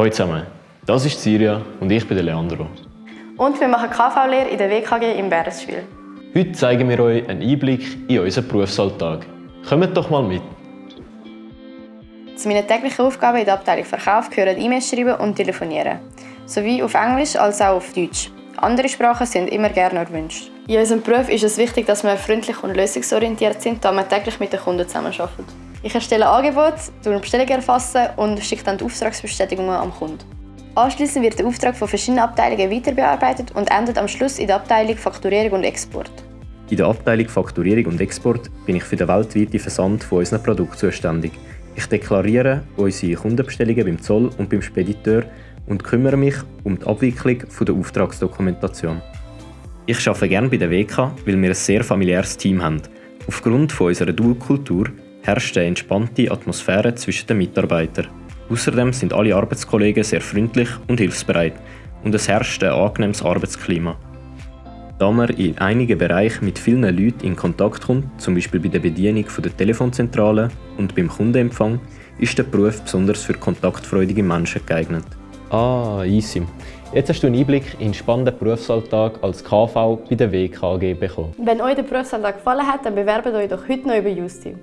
Hallo zusammen, das ist Siria und ich bin der Leandro. Und wir machen KV-Lehre in der WKG im Bärenschwil. Heute zeigen wir euch einen Einblick in unseren Berufsalltag. Kommt doch mal mit! Zu meinen täglichen Aufgaben in der Abteilung Verkauf gehören E-Mails schreiben und telefonieren. Sowie auf Englisch als auch auf Deutsch. Andere Sprachen sind immer gerne erwünscht. In unserem Beruf ist es wichtig, dass wir freundlich und lösungsorientiert sind, da wir täglich mit den Kunden zusammenarbeiten. Ich erstelle Angebote, Bestellungen erfassen und schicke dann die Auftragsbestätigungen am Kunden. Anschließend wird der Auftrag von verschiedenen Abteilungen weiter bearbeitet und endet am Schluss in der Abteilung Fakturierung und Export. In der Abteilung Fakturierung und Export bin ich für den weltweiten Versand von unseren Produkten zuständig. Ich deklariere unsere Kundenbestellungen beim Zoll und beim Spediteur und kümmere mich um die Abwicklung der Auftragsdokumentation. Ich arbeite gerne bei der WK, weil wir ein sehr familiäres Team haben. Aufgrund von unserer Dualkultur herrscht eine entspannte Atmosphäre zwischen den Mitarbeitern. Außerdem sind alle Arbeitskollegen sehr freundlich und hilfsbereit und es herrscht ein angenehmes Arbeitsklima. Da man in einigen Bereichen mit vielen Leuten in Kontakt kommt, zum Beispiel bei der Bedienung der Telefonzentrale und beim Kundenempfang, ist der Beruf besonders für kontaktfreudige Menschen geeignet. Ah, easy. Jetzt hast du einen Einblick in den spannenden Berufsalltag als KV bei der WKG bekommen. Wenn euch der Berufsalltag gefallen hat, dann bewerbt euch doch heute noch über Justi.